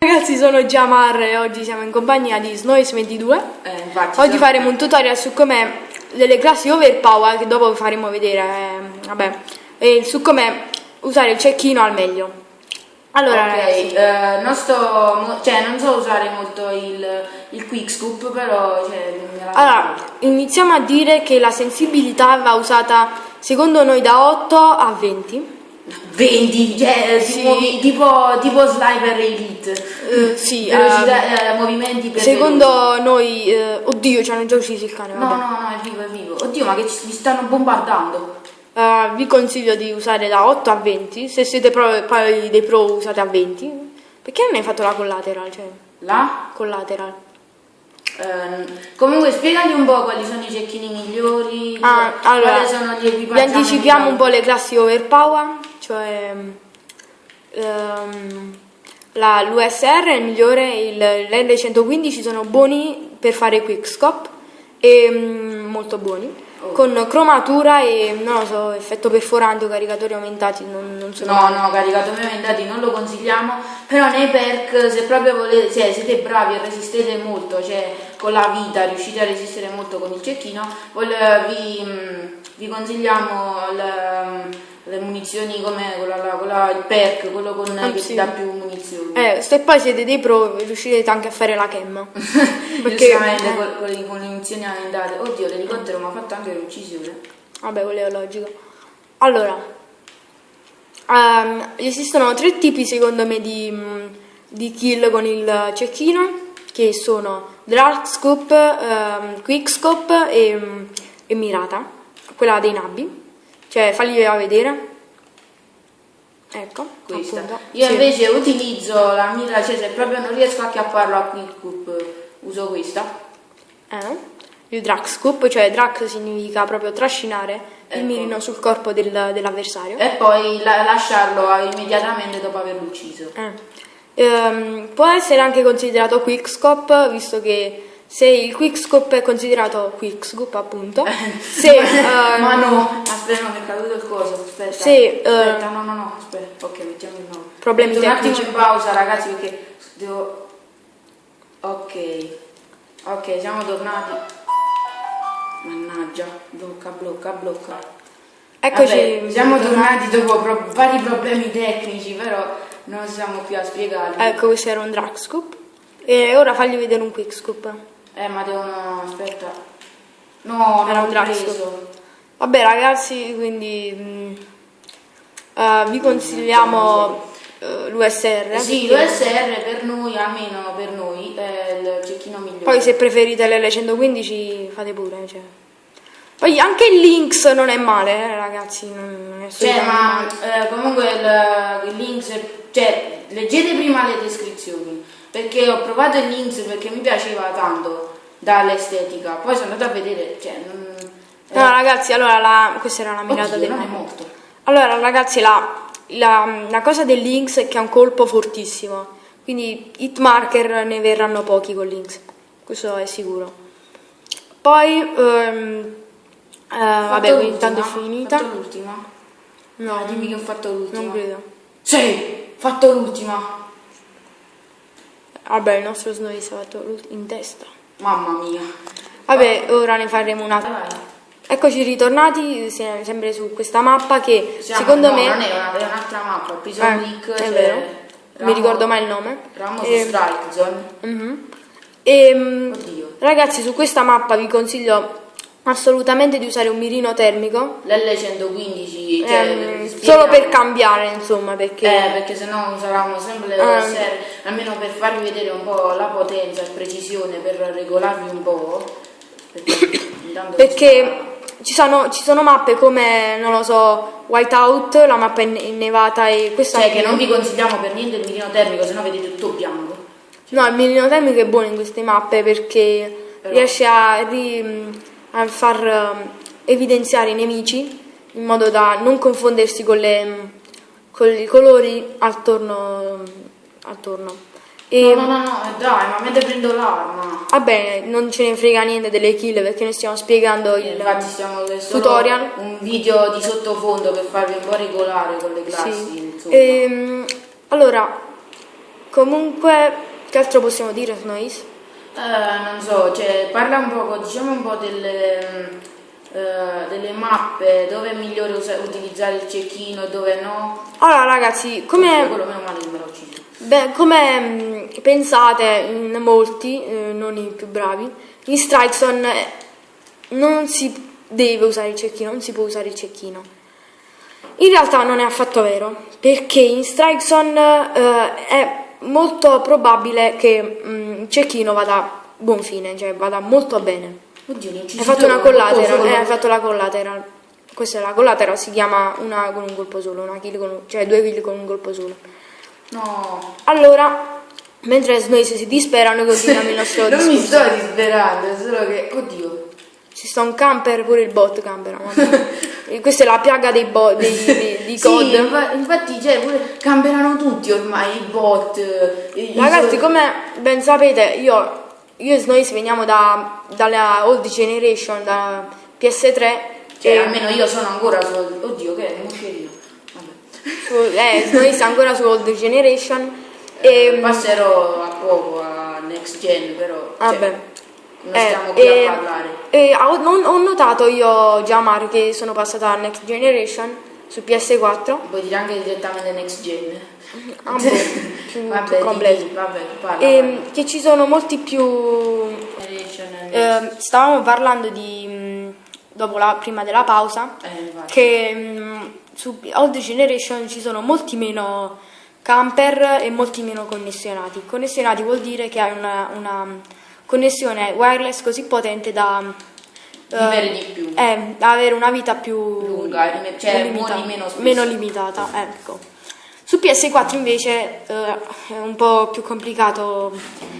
Ragazzi sono Jamar e oggi siamo in compagnia di Snoise22 Eh, Oggi faremo un tutorial su come delle classi overpower che dopo vi faremo vedere eh, vabbè, e su come usare il cecchino al meglio. Allora Ok, ragazzi. eh, non sto, cioè non so usare molto il, il quick scoop, però cioè, Allora, iniziamo a dire che la sensibilità va usata secondo noi da 8 a 20 20, cioè Sì. tipo, tipo, tipo sniper elite. Eh, sì, Velocità, eh, movimenti per Secondo noi, eh, oddio ci hanno già ucciso il cane. No, vabbè. no, no, è vivo, è vivo. Oddio, ma che ci, mi stanno bombardando. Eh, vi consiglio di usare da 8 a 20, se siete pro, poi dei pro usate a 20. Perché non hai fatto la collateral? Cioè, Là? collateral. Ehm, comunque spiegati un po' quali sono i cecchini migliori, Ah, quali allora, sono gli vi equipaggiamenti. anticipiamo un po' le classi overpower, cioè ehm, la- l'USR è il migliore, il- l'L115 sono buoni per fare quickscope e mm, molto buoni. Oh. Con cromatura e non lo so, effetto perforante o caricatori aumentati non, non sono No, no, caricatori aumentati non lo consigliamo, però nei perk se proprio volete, cioè, siete bravi e resistete molto, cioè con la vita riuscite a resistere molto con il cecchino, vi, mm, vi consigliamo le, le munizioni come quella, quella- il perk, quello con, Ah, che sì. ti dà più munizioni. Eh, se poi siete dei pro riuscirete anche a fare la cam. perché- eh. con, con le- con le munizioni aumentate. Oddio, l'elicottero mi ha fatto anche l'uccisione. Vabbè, quello è logico. Allora, ehm, esistono tre tipi secondo me di, di kill con il cecchino, che sono Dark Scope, ehm, Quick Scope e, e Mirata, quella dei nabbi. Cioè, fagliela vedere. Ecco, Questa. appunto. Io Sì. invece utilizzo la mira, cioè se proprio non riesco a chiapparlo a quick Coop, uso questa. Eh? Il drag scoop, cioè drag significa proprio trascinare il Ecco. mirino sul corpo del- dell'avversario. e poi la- lasciarlo immediatamente dopo averlo ucciso. Eh. Ehm, può essere anche considerato quickscope, visto che se il quickscope è considerato quickscope, appunto, se, ehm, Ma no, aspetta, no, mi è caduto il coso. Aspetta, Sì, aspetta, eh, no, no, no, aspetta. Ok, mettiamo il nuovo. Problemi Metto un attimo tecnici. in pausa, ragazzi, perché devo. Ok, ok, siamo tornati. Mannaggia, blocca, blocca, blocca. eccoci. Vabbè, siamo tornati dopo pro- vari problemi tecnici, però non siamo più a spiegarli. Ecco, questo era un drag scoop. E ora fagli vedere un quickscope. Eh, ma devono. aspetta. No, Era non un ho preso. Vabbè, ragazzi, quindi mm, eh, vi consigliamo eh, l'USR. Sì, perché- l'USR per noi, almeno per noi, è il cecchino migliore. Poi se preferite l'L115 fate pure, cioè. Poi anche il Lynx non è male, eh, ragazzi, non è Cioè, ma eh, comunque il, il links, cioè, leggete prima le descrizioni, perché ho provato il links perché mi piaceva tanto dall'estetica, poi sono andata a vedere, cioè, non... No, ragazzi, allora la- questa era la mirata Oddio, del non è morto. Allora, ragazzi, la, la- la cosa del Lynx è che ha un colpo fortissimo, quindi hit marker ne verranno pochi con Lynx, questo è sicuro. Poi, ehm, eh, vabbè, quindi intanto è finita. Fatto l'ultima? No, Ah, dimmi che ho fatto l'ultima. non credo. Sì, fatto l'ultima. Vabbè, il nostro Snowy è l'ult- in testa. Mamma mia. Vabbè, ora ne faremo un'altra. Eccoci ritornati se- sempre su questa mappa che Siamo- secondo no, me non è, una, è un'altra mappa, Prison Eh, League, è c'è vero. Non mi Ramo- ricordo mai il nome. Ramos E- Strike Zone. Mhm. Ehm, Oddio. ragazzi, su questa mappa vi consiglio assolutamente di usare un mirino termico. L'L115, cioè, ehm, solo per cambiare, insomma, perché Eh, perché sennò useranno sempre le serie, almeno per farvi vedere un po' la potenza e precisione, per regolarvi un po'. Perché, perché ci sono, ci sono mappe come, non lo so, Whiteout, la mappa in- innevata e questa Cioè che non vi consigliamo per niente il mirino termico, sennò vedete tutto bianco. No, il mirino termico è buono in queste mappe perché Però- riesce a, ri- a far um, evidenziare i nemici in modo da non confondersi con, le, con i colori attorno. attorno. E, No, no, no, no, dai, ma mentre prendo l'arma. Vabbè, non ce ne frega niente delle kill perché noi stiamo spiegando Eh, il tutorial. Un video di sottofondo per farvi un po' regolare con le classi. Sì. Ehm, allora, comunque, che altro possiamo dire su Noise? Eh, non so, cioè, parla un po', diciamo un po' delle, mm, eh, delle mappe, dove è migliore utilizzare il cecchino e dove no. Allora ragazzi, come... Quello meno male che me l'ho ucciso. Beh, come mh, pensate in molti, eh, non i più bravi, in Strikeson eh, non si deve usare il cecchino, non si può usare il cecchino. In realtà non è affatto vero, perché in Strikeson eh, è molto probabile che mh, il cecchino vada a buon fine, cioè vada molto bene. Oddio, Hai fatto una collateral, eh, hai fatto la collateral. Questa è la collateral, si chiama una con un colpo solo, una kill con un- cioè due kill con un colpo solo. No, Allora, mentre Snoise si dispera, noi continuiamo il nostro non mi sto disperando, è solo che, oddio. Ci sta un camper, pure il bot. E Questa è la piaga dei, bo- dei, dei- di Sì, COD. infa- infatti, cioè, pure camperano tutti ormai i bot. i- Ragazzi, come ben sapete, io, io e Snoise veniamo da, dalla old generation, da PS3. Cioè, e- almeno io sono ancora su. Oddio, che è un moscerino. Vabbè. su, eh, Snoise è ancora su old generation. E, Passerò a poco a next gen, però. cioè, vabbè. non Eh, stiamo qui e- a parlare. e ho, non- ho notato io già Mar che sono passata a Next Generation su PS4 Puoi dire anche direttamente next gen. Ah, boh, più vabbè, completo. di- vabbè, parla. e parla. che ci sono molti più eh, stavamo parlando di mh, dopo la prima della pausa Eh, che mh, su Old Generation ci sono molti meno camper e molti meno connessionati connessionati vuol dire che hai una, una connessione wireless così potente da Vivere di più. eh, avere una vita più Lunga, cioè, limita- meno meno limitata. Ecco. Su PS4 invece eh, è un po' più complicato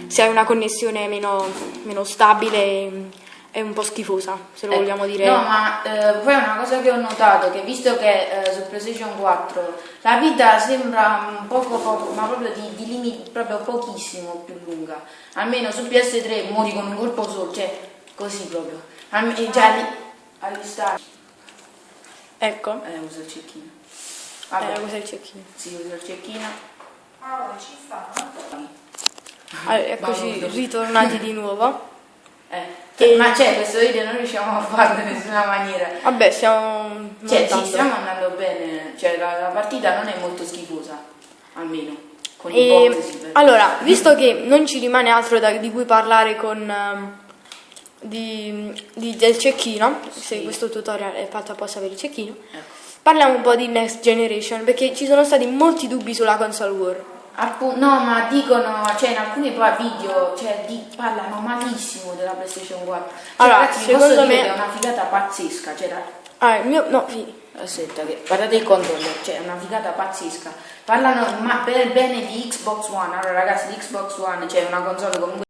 se hai una connessione meno, meno stabile e un po' schifosa, se lo Eh, vogliamo dire. No, ma eh, poi una cosa che ho notato, che visto che eh, su PlayStation 4 la vita sembra un poco poco, ma proprio di, di limiti proprio pochissimo più lunga, almeno su PS3 muori con un colpo solo, cioè così proprio. Alme- e già lì, agli stati. Ecco, Eh, uso il cecchino. eh, Vabbè, cos'è il cecchino? sì, uso il cecchino. Ah, ci sta. Allora, eccoci ritornati di nuovo. Eh, E- Ma c'è questo video non riusciamo a farlo in nessuna maniera. Vabbè, stiamo Cioè, sì, montando. stiamo andando bene, cioè la, la partita non è molto schifosa, almeno con i E, allora, visto che non ci rimane altro da- di cui parlare con, ehm, di, di- del cecchino, se Sì. questo tutorial è fatto apposta per il cecchino, Ecco. parliamo un po' di Next Generation perché ci sono stati molti dubbi sulla console war. Appu- no, ma dicono, cioè in alcuni video, cioè di- parlano malissimo della PlayStation 4. Cioè, Allora, ragazzi, secondo me- è una figata pazzesca, cioè Ah, il mio, no, fi- Aspetta, che guardate il controller, cioè è una figata pazzesca. Parlano ma- per bene di Xbox One. Allora, ragazzi, l'Xbox One, cioè una console comunque